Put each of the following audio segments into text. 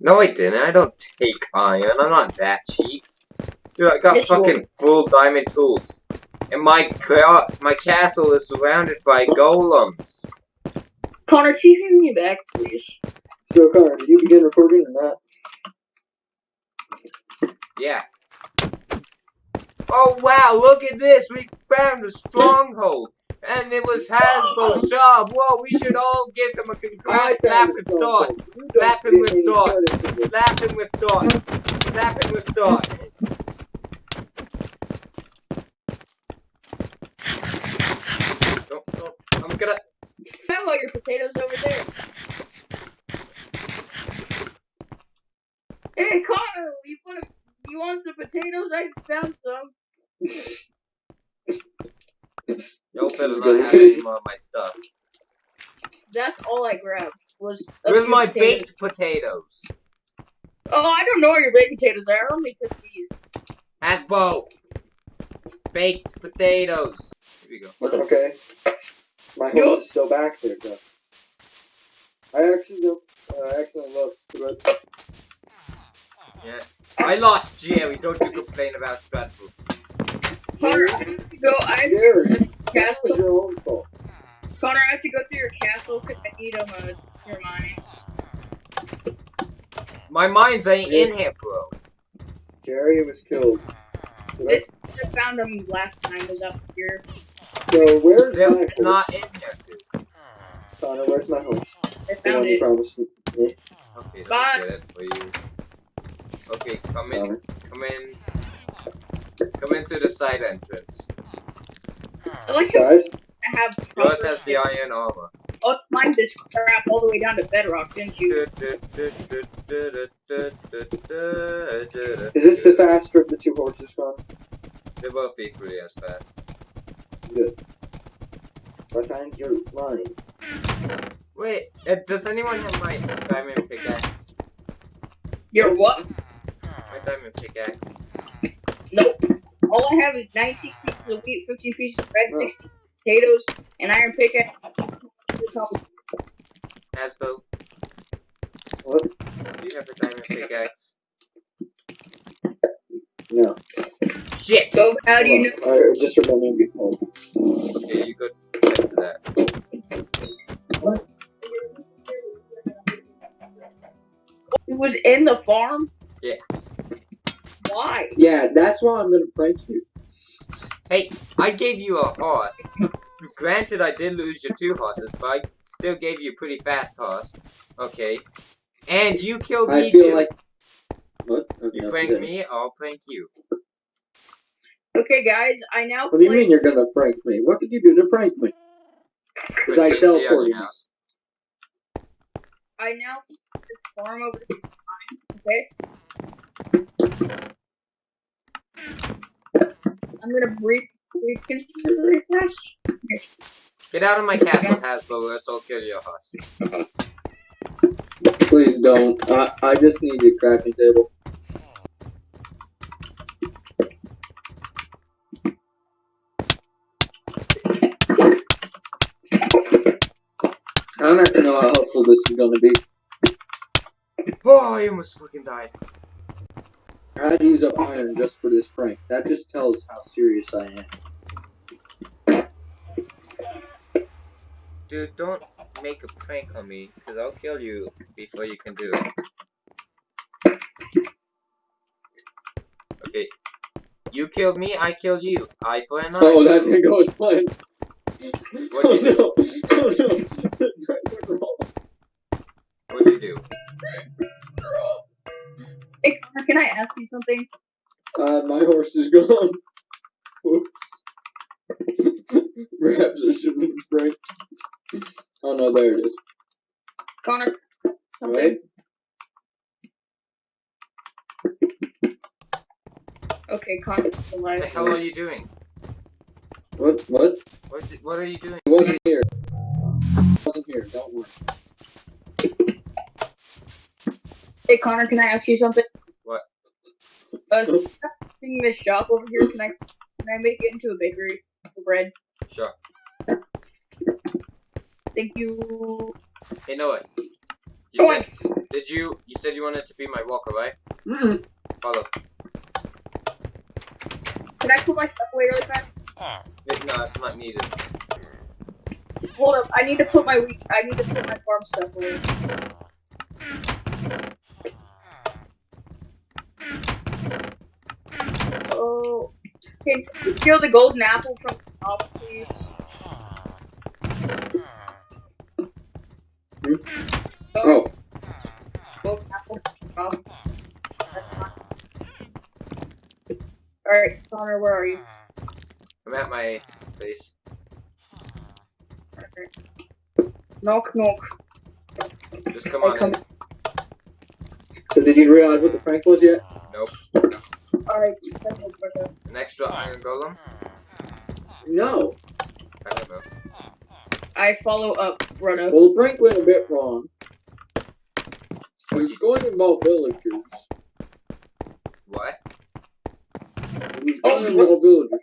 No, I didn't. I don't take iron. I'm not that cheap. Dude, I got Yes, you fucking full diamond tools. And my ca- my castle is surrounded by golems. Connor, can you hear me back, please? So, Connor, did you begin recording or not? Yeah. Oh wow, look at this! We found a stronghold! And it was Hasbro's job! Whoa, we should all give him a congrats! Slap him with dot! Slap him with dot! Slap him with dot! Slap him with dot! Don't, don't, I'm gonna. Found all your potatoes over there. Hey, Connor, you want you want some potatoes? I found some. Y'all better not have any more of my stuff. That's all I grabbed was. a Where's my potatoes. baked potatoes? Oh, I don't know where your baked potatoes are. Only cook these. Hasbro! Baked potatoes! Here we go. Okay. My horse is still back there, though. I actually don't. Uh, I actually lost. but Yeah. I lost Jerry, don't you complain about Stratford. Connor, I go. I have Jerry, go to that your castle. your own fault. Connor, I have to go through your castle because I need um, uh, your mines. My mines ain't in here, bro. Jerry was killed. This I found him last time was up here. so where's They're my horse? not in here, dude. Connor, where's my horse? I found it. promised me. Okay, let me Bye. get it for you. Okay, come in, Connor. come in. Come in through the side entrance. I like how I have. Yours has the iron armor. Oh, mine this crap all the way down to bedrock, didn't you? is this the faster of the two horses, Connor? They're both equally as fast. Good. I find your line. Wait, uh, does anyone have my diamond pickaxe? Your what? My diamond pickaxe. Nope. All I have is 19 pieces of wheat, 15 pieces of bread, Oh. 60 potatoes, an iron pickaxe. Hasbro, What? do you have a diamond pickaxe? No. Shit! So how do you know? I just remembered before. Okay, you go check to that. What? It was in the farm? Yeah. Why? Yeah, that's why I'm gonna prank you. Hey, I gave you a horse. Granted, I did lose your two horses, but I still gave you a pretty fast horse. Okay. And you killed I me feel too. like. What? Okay, you I'll prank me, I'll prank you. Okay, guys, I now What do you mean you're gonna prank me? What did you do to prank me? Because I TNT on teleported you. house. I now this farm over to mine, okay? I'm gonna breathe, breathe. Get out of my castle, Hasbro, or else I'll kill your horse. Please don't. I I just need a crafting table. I don't actually know how helpful this is gonna be. Oh, I almost fucking died. I had to use up iron just for this prank. That just tells how serious I am. Dude, don't make a prank on me, because I'll kill you before you can do it. Okay. You killed me, I killed you. I for an eye. Oh, that didn't go as planned. What'd you oh, no. Oh no. What'd you do? Hey, can I ask you something? Uh, my horse is gone. Whoops. Perhaps I shouldn't have pranked. Oh no, there it is. Connor, something. Right? Okay, Connor, What the hell are you doing? What? What? What, what are you doing? He wasn't here. He wasn't here. Don't worry. Hey, Connor, can I ask you something? What? Uh, seeing this shop over here, can I can I make it into a bakery for bread? Sure. Thank you. Hey, what? You said, did you? You said you wanted to be my walker, right? Mm-mm. Follow. Can I put my stuff away really fast? No, it's not needed. Hold up. I need to put my. I need to put my farm stuff away. Oh. Can you steal the golden apple from the top, please? Oh, Golden apple. Oh. That's. Alright, Connor, where are you? I'm at my place. Okay. Knock, knock. Just come I on come. in. so did you realize what the prank was yet? Nope. Alright, that's no better. An extra iron golem? No. I don't know. I follow up, brother. Well, the prank went a bit wrong. It was going to involve villagers. What? It was Oh, going to involve villagers.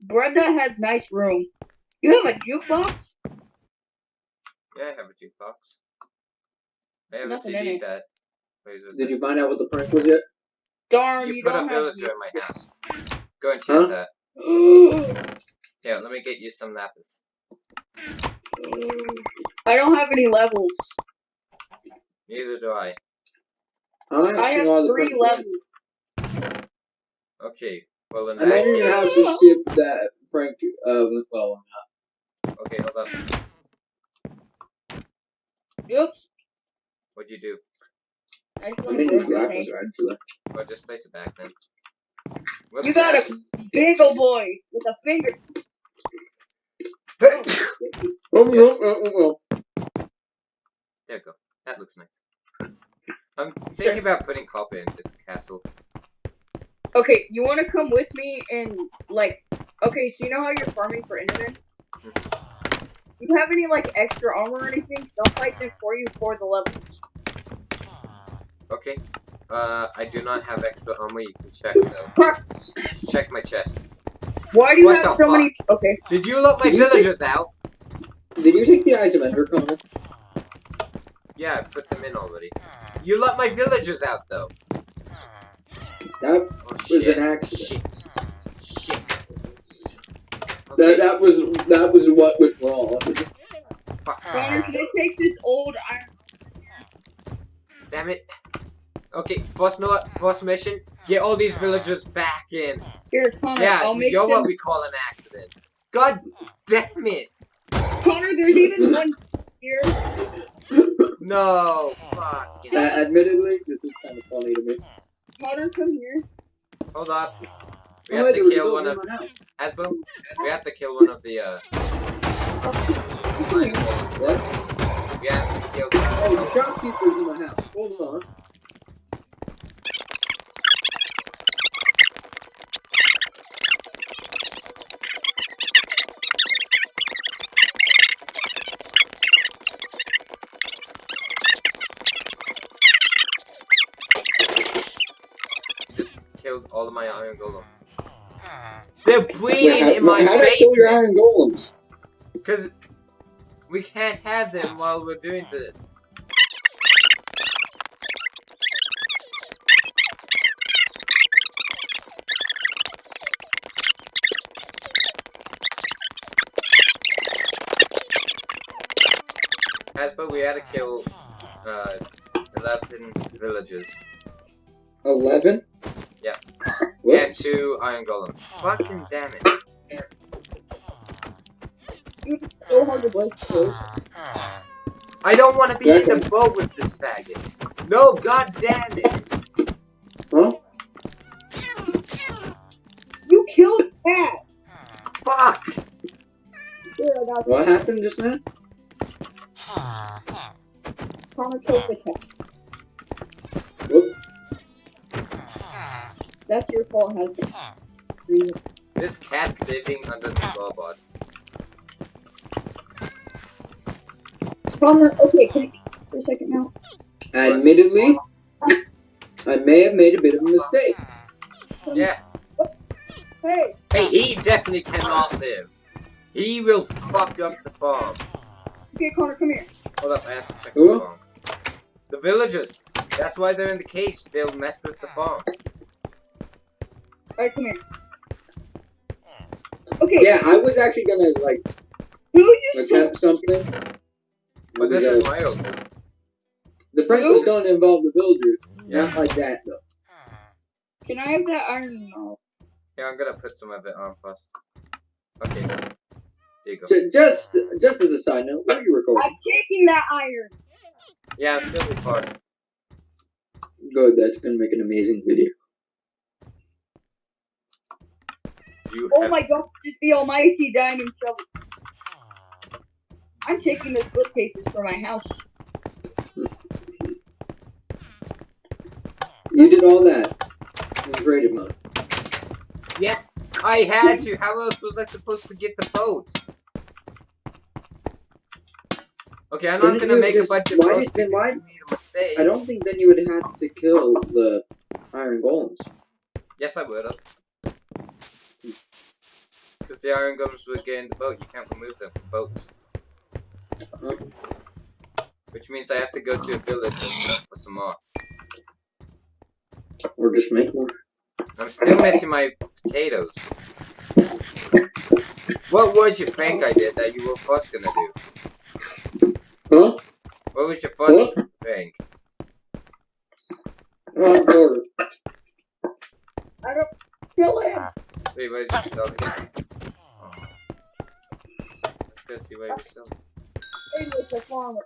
Brenda has nice room. You have a jukebox? Yeah, I have a jukebox. I have Nothing a CD that plays with Did it. you find out what the prank was yet? Darn, you, You put a don't have. villager in my house. Go and check Huh? that. Here, let me get you some lapis. I don't have any levels. Neither do I. I'm I have three levels. Okay. Well, in I that made in your house case, to see if that prank uh, went well. okay, hold on. Oops. What'd you do? I just I want made to you lapis, actually. Well, just place it back then. You Whoops. got a big ol' boy with a finger. Oh, no, oh, oh, oh. There you go. That looks nice. I'm thinking about putting copper in this castle. Okay, you want to come with me and like? Okay, so you know how you're farming for Enderman? Mm-hmm. You have any like extra armor or anything? They'll fight them for you for the levels. Okay. Uh, I do not have extra armor. You can check though. Parts. Check my chest. Why do you What have the so many? Okay. Did you let my Did you villagers out? Did you take the eyes of Ender, Connor? Yeah, I put them in already. You let my villagers out though. That Oh was shit. an accident. Shit. Shit. That, Okay. that was that was what went wrong. Fuck. Connor, can I take this old iron? Damn it. Okay, first no first mission, get all these villagers back in. Here, Connor. Yeah, I'll make you're them. what we call an accident. God damn it! Connor, there's even one here. No, fuck. Uh, admittedly, this is kind of funny to me. Connor, come here. Hold up. We Oh, have there to kill one of in my house. Asbo. We have to kill one of the uh. What? We have to kill. Oh, the shopkeeper's in my house. Hold on. Just killed all of my iron golems. They're Wait, breeding in my how did I kill your iron golems? Because we can't have them while we're doing this. Hasbro, we had to kill uh, 11 villagers Eleven. Yeah. What? and two iron golems. Fucking damn it. It's so hard to break through. I don't want to be in Okay. the boat with this faggot. No, god damn it. Huh? You killed cat. Fuck. Here, I got What happened just now? Connor killed the cat. That's your fault, husband. This cat's living under the floorboard. Connor, okay, can you for a second now? Admittedly, I may have made a bit of a mistake. Yeah. Oh, hey, Hey, he definitely cannot live. He will fuck up the farm. okay, Connor, come here. Hold up, I have to check Who? the farm. The villagers. That's why they're in the cage. They'll mess with the farm. Alright, come here. Okay, Yeah, I was actually gonna like who used to attempt something. But this is my old. the prank was going to involve the villagers. Yeah. Not like that though. Hmm. Can I have that iron now? Yeah, I'm gonna put some of it on first. Okay. There you go. Just, just as a side note, what are you recording? I'm taking that iron. Yeah, I'm still recording. Good, that's gonna make an amazing video. You Oh have my god, just the almighty diamond shovel. I'm taking those bookcases for my house. You did all that. You great amount. Yeah, I had to. How else was I supposed to get the boat? Okay, I'm not Didn't gonna you make a bunch of why boats. did- then why- because you made a. I don't think then you would have to kill the iron golems. Yes, I would have. Because the iron golems would get in the boat. You can't remove them from boats. Uh-huh. Which means I have to go to a village and look for some more. Or just make more. I'm still missing my potatoes. What was your prank I did that you were first gonna do? Huh? What was your first What? prank? I don't kill him. Wait, what is he selling? Let's go see he was selling. Hey, Mr. Farmer.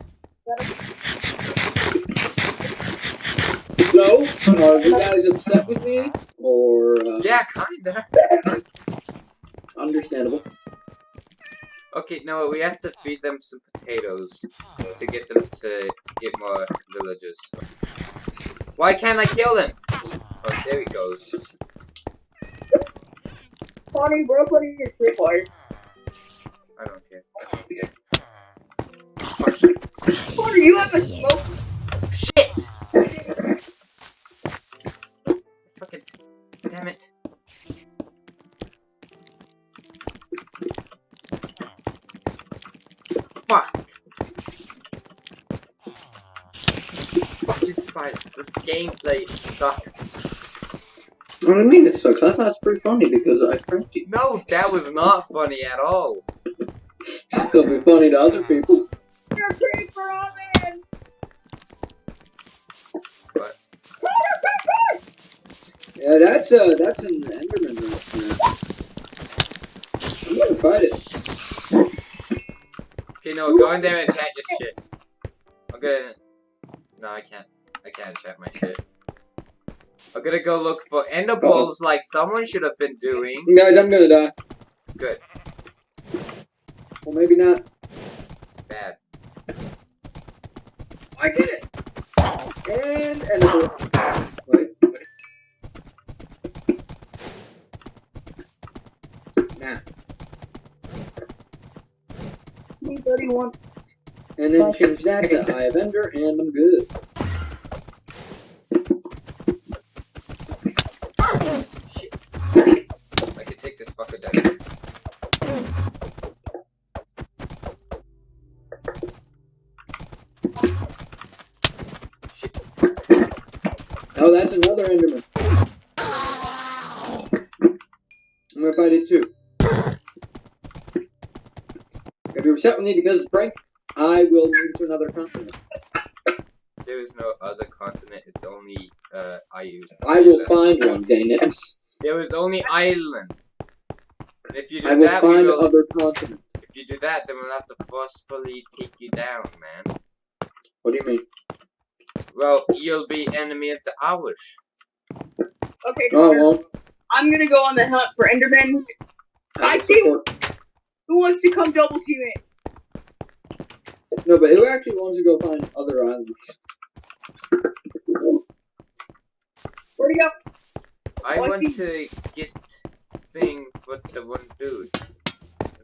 so, are you guys upset with me? Or uh, Yeah, kinda. understandable? Okay, no, we have to feed them some potatoes to get them to get more villagers. Why can't I kill them? Oh, there he goes. Connie, bro, put in your tripwire. I don't care. what are you have a smoke. Shit! Fucking damn it. Fuck! Fucking spiders, this gameplay sucks. What do you mean it sucks? I thought it's pretty funny because I pranked you. No, that was not funny at all. It'll be funny to other people. Your creeper on in. What? Yeah, that's uh, that's an Enderman right there. I'm gonna fight it. Okay, no, go in there and chat your shit. I'm gonna. No, I can't. I can't chat my shit. I'm gonna go look for ender balls like someone should have been doing. Guys, I'm gonna die. Good. Well, maybe not. Bad. I did it! And Enderman. Wait. Nah. 31. And then change that to Eye of Ender, and I'm good. Another Enderman. I'm gonna fight it too. If you're upset with me because it's prank, I will move to another continent. There is no other continent. It's only uh Iu. I will find one, dang it. There was only Ireland. And if you do I will that, find will. other continents. If you do that, then we'll have to forcefully take you down, man. What do you mean? Well, you'll be enemy of the Irish. Okay, No, I Connor, won't. I'm gonna go on the hunt for Enderman. I will see- Who wants to come double team it? No, but who actually wants to go find other islands? Where'd he go? I Why want he- to get thing with the one dude.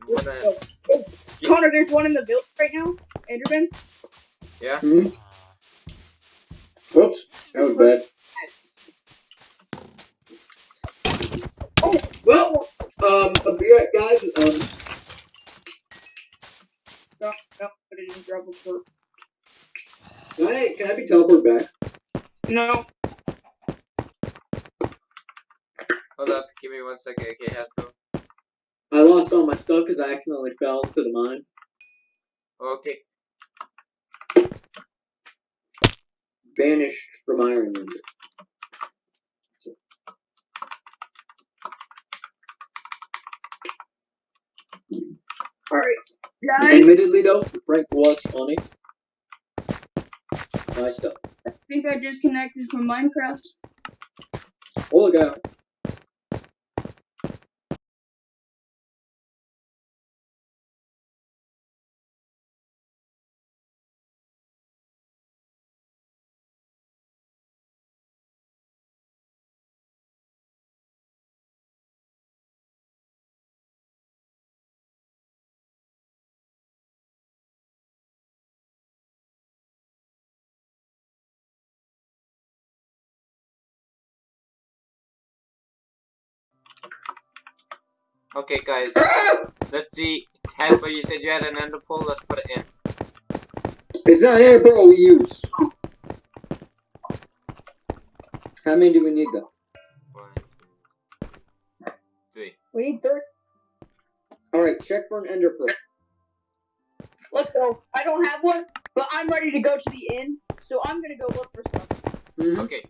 Wanna, Oh, oh, Connor, there's one in the village right now. Enderman. yeah? Hmm? Whoops, that was bad. Well, um, I'll be right, guys. Um, no, no, put it in gravel for. Can I, can I be teleported back? No. Hold up, give me one second. Okay, Hasbro. I lost all my stuff because I accidentally fell into the mine. Okay. Banished from Ireland. Alright, guys. Admittedly though, the prank was funny. My stuff. I think I disconnected from Minecraft. Oh look out. Okay, guys. Let's see. Hasbro, you said you had an ender pearl. Let's put it in. It's not air bro we use. How many do we need though? One, two, three. We need three. Alright, check for an ender pearl. Let's go. I don't have one, but I'm ready to go to the inn, so I'm gonna go look for some. Mhm. Okay,